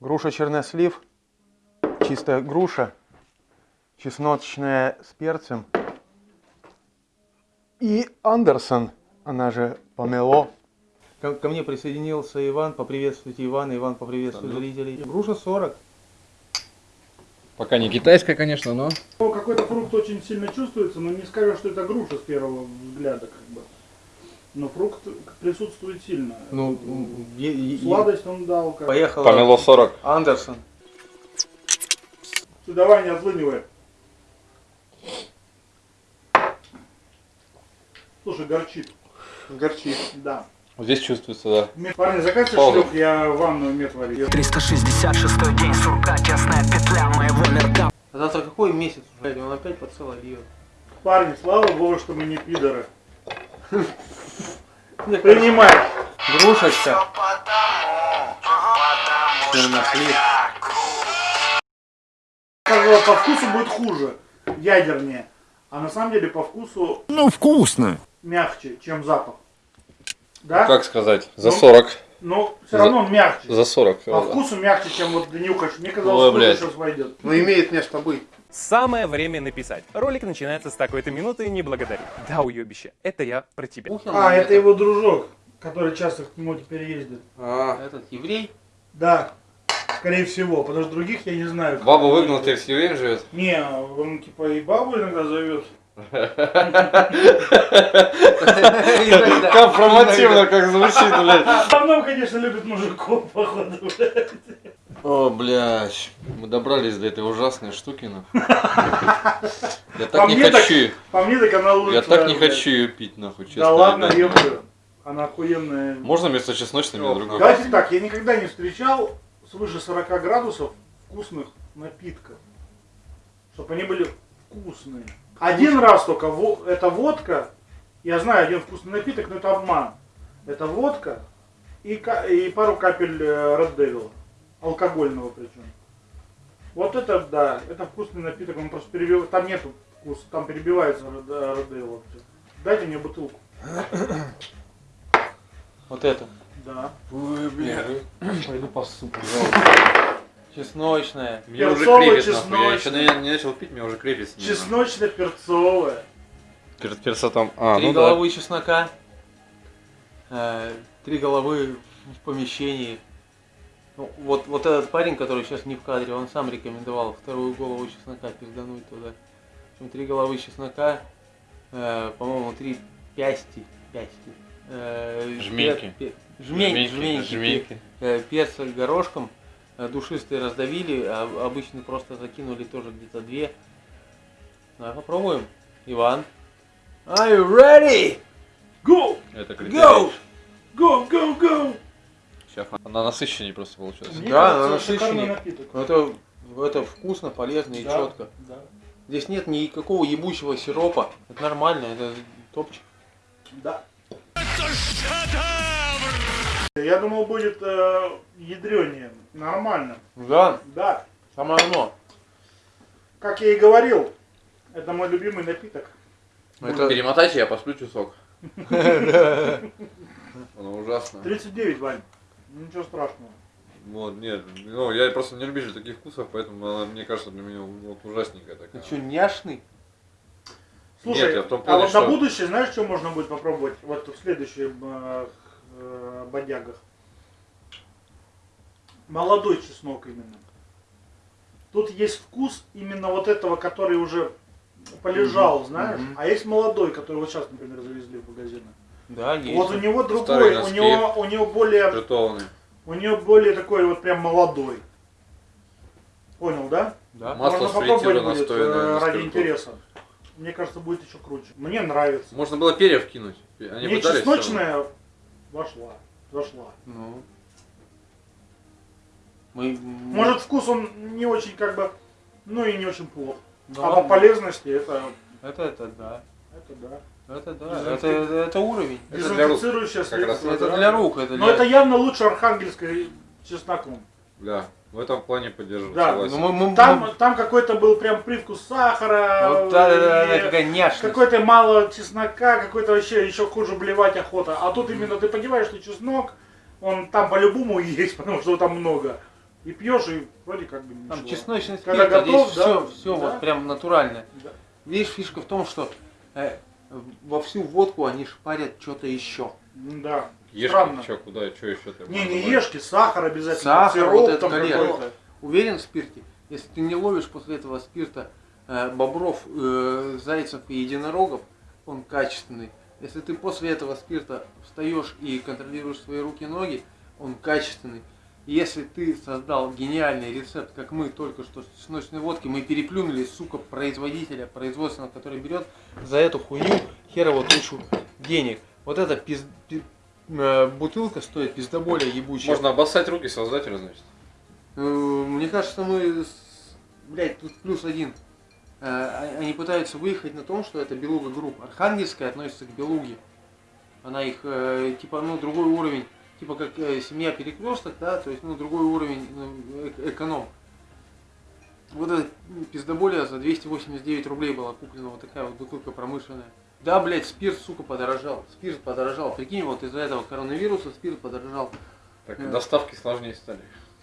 Груша чернослив, чистая груша, чесночная с перцем. И Андерсон, она же помело. Ко, ко мне присоединился Иван, поприветствуйте Ивана, Иван поприветствует зрителей. Груша 40. Пока не китайская, конечно, но... Ну, Какой-то фрукт очень сильно чувствуется, но не скажешь, что это груша с первого взгляда, как бы. Но фрукт присутствует сильно. Ну, Сладость он дал. Как... поехала Помело 40. Андерсон. Ты давай не отлынивай. Слушай, горчит. Горчит. Да. Здесь чувствуется, да. Мед- Парни, закажите Пауза. шлюх, я ванную мед варю. 366 день сурка, тесная петля моего мирка А завтра какой месяц уже? Он опять по целой льет. Парни, слава богу, что мы не пидоры. Принимай. Грушечка. Чернослив. Сказала, по вкусу будет хуже, ядернее. А на самом деле по вкусу Ну, вкусно. мягче, чем запах. Да? Как сказать? За Ну, 40. Но все равно он мягче. За 40. По вкусу мягче, чем вот нюхаешь. Мне Ой, казалось, что блядь. сейчас войдет. Ну имеет место быть. Самое время написать. Ролик начинается с такой-то минуты, не благодари. Да, уебище, это я про тебя. А, это его дружок, который часто к нему теперь ездит. А, этот еврей. Да, скорее всего, потому что других я не знаю. Бабу выгнал, ты в Сьюэн живет. Не, он типа и бабу иногда зовет. Компромативно как звучит, блядь. В основном, конечно, любит мужиков, походу. блядь. О, блядь. Мы добрались до этой ужасной штуки, нахуй. Я так По не мне так- хочу. По мне так она лучше. Я так не хочу ее пить, нахуй, честно. Да ладно, ёпта. Она охуенная. Можно вместо чесночной другой? Давайте так, я никогда не встречал свыше 40 градусов вкусных напитков. Чтобы они были вкусные. Один раз только во- это водка. Я знаю один вкусный напиток, но это обман. Это водка и, и пару капель э, Red Devil. Алкогольного причем. Вот это да, это вкусный напиток, он просто перебивает. Там нету вкуса, там перебивается Red Red Devil вообще. Дайте мне бутылку. Вот это. Да. Ой, бля. Пойду по супу. Чесночная. Мне уже крепит, нахуй. Я еще чесночный. не, не начал пить, мне уже крепит. снизу. Чесночно-перцовая. Перед перцотом. А, Три ну да. головы чеснока. э, Три головы в помещении. Ну, вот, вот этот парень, который сейчас не в кадре, он сам рекомендовал вторую голову чеснока пиздануть туда. Общем, три головы чеснока, э, по-моему, три пясти, пясти. э, Жменьки. пер- пер- жмень, Жменьки, жменьки, жменьки. э, перца горошком, душистые раздавили, а обычно просто закинули тоже где-то две. Давай попробуем. Иван. Are you ready? Go! Это Go! критерий. Go, go, go! Сейчас она насыщеннее просто получается. Мне Да, она насыщеннее. Это, это вкусно, полезно и Да, четко. да. Здесь нет никакого ебучего сиропа. Это нормально, это топчик. Да. Я думал, будет э, ядренее. Нормально. Да, Да. самое оно. Как я и говорил, это мой любимый напиток. Это Перемотайте, я посплю часок. Оно ужасно. 39, Вань. Ничего страшного. Вот, нет, ну я просто не любитель таких вкусов, поэтому она, мне кажется, для меня вот ужасненькая ты такая. что, няшный? Слушай, Нет, я в том а плане, вот что- на будущее, знаешь, что можно будет попробовать? Вот в следующих э, э, бодягах. Молодой чеснок именно. Тут есть вкус именно вот этого, который уже полежал, знаешь, мгм. а есть молодой, который вот сейчас, например, завезли в магазины. Да, есть. Вот у него другой, у него, у него более, Притованный. у него более такой вот прям молодой. Понял, да? Да. Масло Можно попробовать будет э, ради интереса. Мне кажется, будет еще круче. Мне нравится. Можно было перьев кинуть. Они Мне чесночная вошла. Зашла. Ну. Мы... Может вкус он не очень как бы, ну и не очень плох. Ну, а по полезности это, Это, это да. это да. Это да. Это, это, это уровень. Это для рук. Средство. Это да. для рук. Это Но для... это явно лучше архангельской чесноком. Да, в этом плане поддерживаю, Да, согласен. Ну, мы, мы, Там, мы- там какой-то был прям привкус сахара. Вот, да, да, да, какая няшность. Какой-то мало чеснока, какой-то вообще еще хуже блевать охота. А тут именно ты понимаешь, что чеснок, он там по-любому есть, потому что его там много. И пьешь, и вроде как бы ничего. Там чесночный Когда спирт, а готов, здесь да? все, все Да. вот прям натуральное. Да. Видишь, фишка в том, что э, во всю водку они шпарят что-то еще. Да. Ешки, Странно. что, куда, что еще ты? Не, не ешки, сахар обязательно. Сахар, сироп вот это там какой-то. Уверен в спирте? Если ты не ловишь после этого спирта э, бобров, э, зайцев и единорогов, он качественный. Если ты после этого спирта встаешь и контролируешь свои руки и ноги, он качественный. Если ты создал гениальный рецепт, как мы только что с чесночной водки, мы переплюнули, сука, производителя, производственного, который берет за эту хуйню херово тучу денег. Вот эта пиз- пи- бутылка стоит пиздоболее ебучая. Можно обоссать руки создателя, значит. Э, Мне кажется, мы, блядь, тут плюс один. Э, а- Они пытаются выехать на том, что это белуга групп. Архангельская относится к белуге. Она их, э, типа, ну, другой уровень. Типа, как э, семья перекресток, да, то есть, ну, другой уровень ну, эк- эконом. Вот эта пиздоболия за 289 рублей была куплена вот такая вот бутылка промышленная. Да, блядь, спирт, сука, подорожал. Спирт подорожал. Прикинь, вот из-за этого коронавируса спирт подорожал. Так, Да. доставки сложнее стали.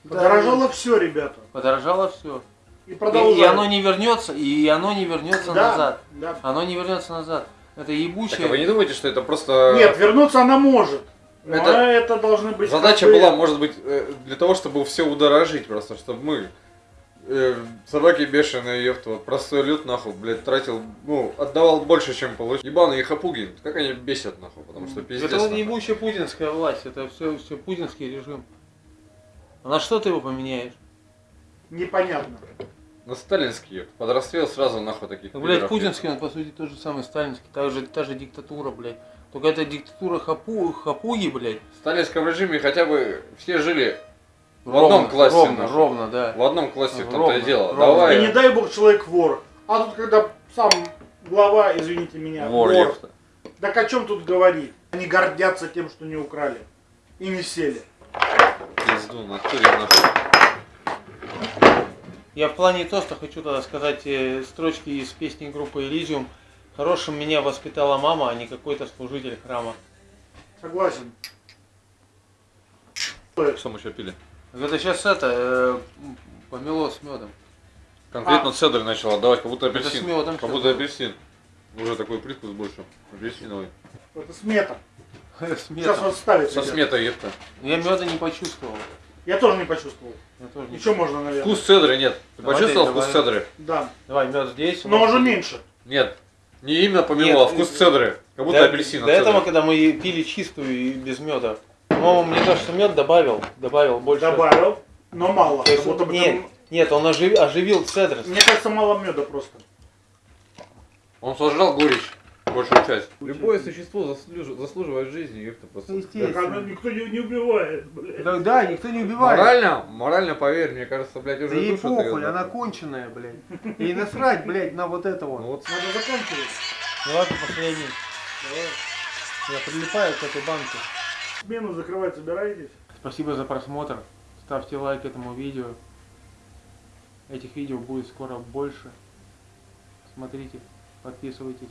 Подорожало все, ребята. Подорожало все. И И, и оно не вернется, и оно не вернется Да, назад. да. Оно не вернется назад. Это Так, ебучее. а вы не думаете, что это просто... Нет, вернуться она может. Но Это- это, должны быть... Задача как бы- была, может быть, э, для того, чтобы все удорожить просто, чтобы мы, э, собаки бешеные, ёпта, вот простой люд, нахуй, блядь, тратил, ну, отдавал больше, чем получил. Ебаные хапуги, как они бесят, нахуй, потому что пиздец. это нахуй. ебучая путинская власть. Это все, все путинский режим. А на что ты его поменяешь? Непонятно. На сталинский, ёпта, сразу, нахуй, таких Ну, блядь, путинский, он по сути тот же самый сталинский. Та же, та же диктатура, блядь. Только это диктатура хапу, хапуги, блядь. В сталинском режиме хотя бы все жили в одном классе, Ровно, нахуй. ровно, да. в одном классе, в том-то Ровно, и дело. ровно. Давай, И не дай бог человек вор. А тут когда сам глава, извините меня, вор, вор. Так о чем тут говорить? Они гордятся тем, что не украли. И не сели. Пизду, натуре. Я в плане тоста хочу тогда сказать э, строчки из песни группы Elysium. Хорошим меня воспитала мама, а не какой-то служитель храма. Согласен. Что мы еще пили? Это сейчас это, э, помело с медом. Конкретно цедр начал отдавать, как будто Это апельсин. с медом Как будто апельсин. Уже такой привкус больше. Апельсиновый. Это смета. С Сейчас вот ставит. Со сметой, епта. Я меда не почувствовал. Я тоже не почувствовал. Я тоже не Еще можно, наверное. Вкус цедры нет. Ты Давай, почувствовал давай. вкус цедры? Да. Давай, мед здесь. Но уже меньше. Нет. Не именно помело, Нет, а вкус э, цедры. Как будто До- апельсин До этого, цедры. когда мы пили чистую и без меда. По-моему, мне кажется, мед добавил. Добавил больше. Добавил. Но мало. То есть, нет, там- нет, он оживил, оживил цедр. Мне кажется, мало меда просто. Он сожрал горечь. Большую часть. Любое существо заслуж- заслуживает жизни, ёпта, просто. Так оно никто не, не убивает, блядь. Да, да, никто не убивает. Морально, морально, поверь, мне кажется, блядь, Да уже ей душу похуй, она нахуй. конченая, блядь. И насрать, блядь, на вот это Ну вот. вот Надо заканчивать. Давай по последний. Я прилипаю к этой банке. Смену закрывать собираетесь? Спасибо за просмотр. Ставьте лайк этому видео. Этих видео будет скоро больше. Смотрите, подписывайтесь.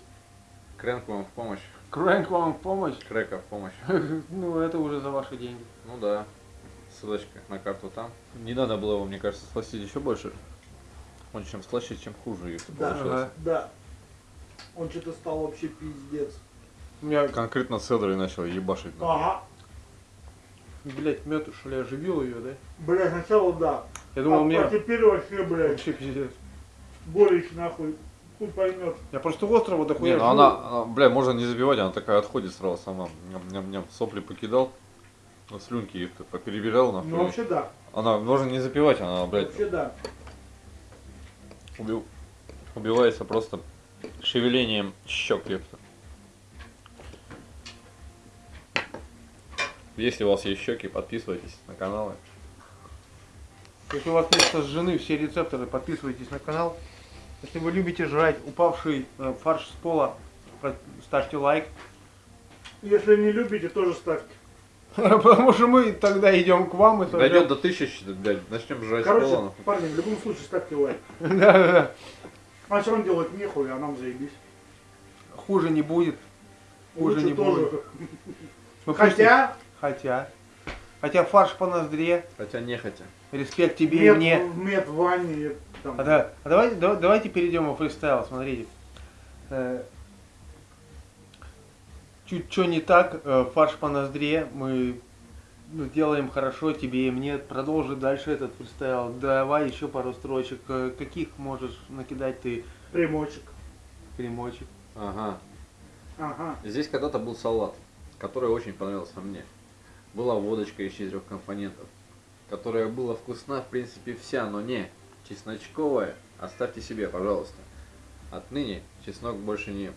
Крэнк вам в помощь. Крэнк вам в помощь. Крека в помощь. Ну, это уже за ваши деньги. Ну да. Ссылочка на карту там. Не надо было его, мне кажется, сластить еще больше. Он чем слаще, чем хуже, если Да. получается. Да. Он что-то стал вообще пиздец. У меня, Конкретно цедрой начал ебашить. Ага. Блядь, мед, что ли, оживил ее, да? Бля, сначала да. Я думал, а, у меня а теперь вообще, блядь, вообще пиздец. горечь нахуй. Хуй поймет. Я просто острова Не, дохуя ну жру. она, она, бля, можно не забивать, она такая отходит сразу сама. Ням-ням-ням. Сопли покидал. Ну, слюнки их поперебирал нахуй. Ну вообще да. Она можно не запивать, она, блядь, Вообще да. убил, убивается просто шевелением щек, ёпта. Если у вас есть щеки, подписывайтесь на каналы. Если у вас есть сожжены все рецепторы, подписывайтесь на канал. Если вы любите жрать упавший э, фарш с пола, ставьте лайк. Если не любите, тоже ставьте. Потому что мы тогда идем к вам и сожжем. Дойдет до тысячи, блядь, начнем жрать Короче, пола, парни, в любом случае ставьте лайк. Да-да-да. А все равно делать нехуй, а нам заебись. Хуже не будет. Хуже Лучше не тоже. будет. Мы Хотя, Хотя. Хотя фарш по ноздре, Хотя не хотя. респект тебе и Мед, мне. мед в ванне. Там. А, да, а давайте, да- давайте перейдем во фристайл, смотрите. Э, Чуть что не так, э, фарш по ноздре, мы ну, делаем хорошо тебе и мне. Продолжи дальше этот фристайл. Давай еще пару строчек. Э, Каких можешь накидать ты Примочек. примочек? Ага. Ага. Здесь когда-то был салат, который очень понравился мне. Была водочка из четырех компонентов, которая была вкусна, в принципе, вся, но не чесночковая. Оставьте себе, пожалуйста. Отныне чеснок больше не ем.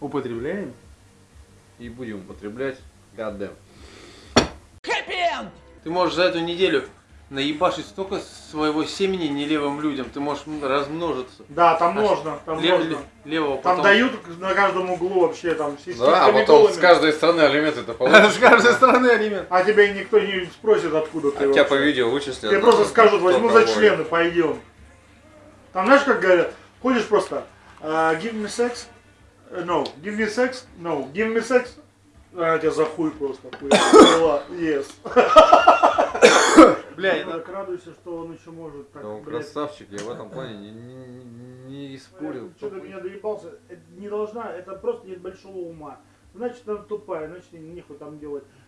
Употребляем? И будем употреблять goddamn. Ты можешь за эту неделю наебашить столько своего семени нелевым людям. Ты можешь размножиться. Да, там А можно, там Лев- можно. ле- левого Там потом- дают на каждом углу вообще там с Да, а потом с каждой страны алименты-то С получишь. каждой стороны алимент. А тебя никто не спросит, откуда ты А тебя по видео вычислят. Тебе просто скажут, возьму за члены, пойдем. Там знаешь, как говорят, ходишь просто, «А, give me sex, Э, no, give me sex, no, give me sex, а тебя за хуй просто, хуй. Yes. Бля, Я так радуйся, что он еще может так, Ну, блядь. красавчик, я в этом плане не, не, не спорил. Что ты меня доебался? Это не должна, это просто нет большого ума. Значит, она тупая, значит, нехуй там делать.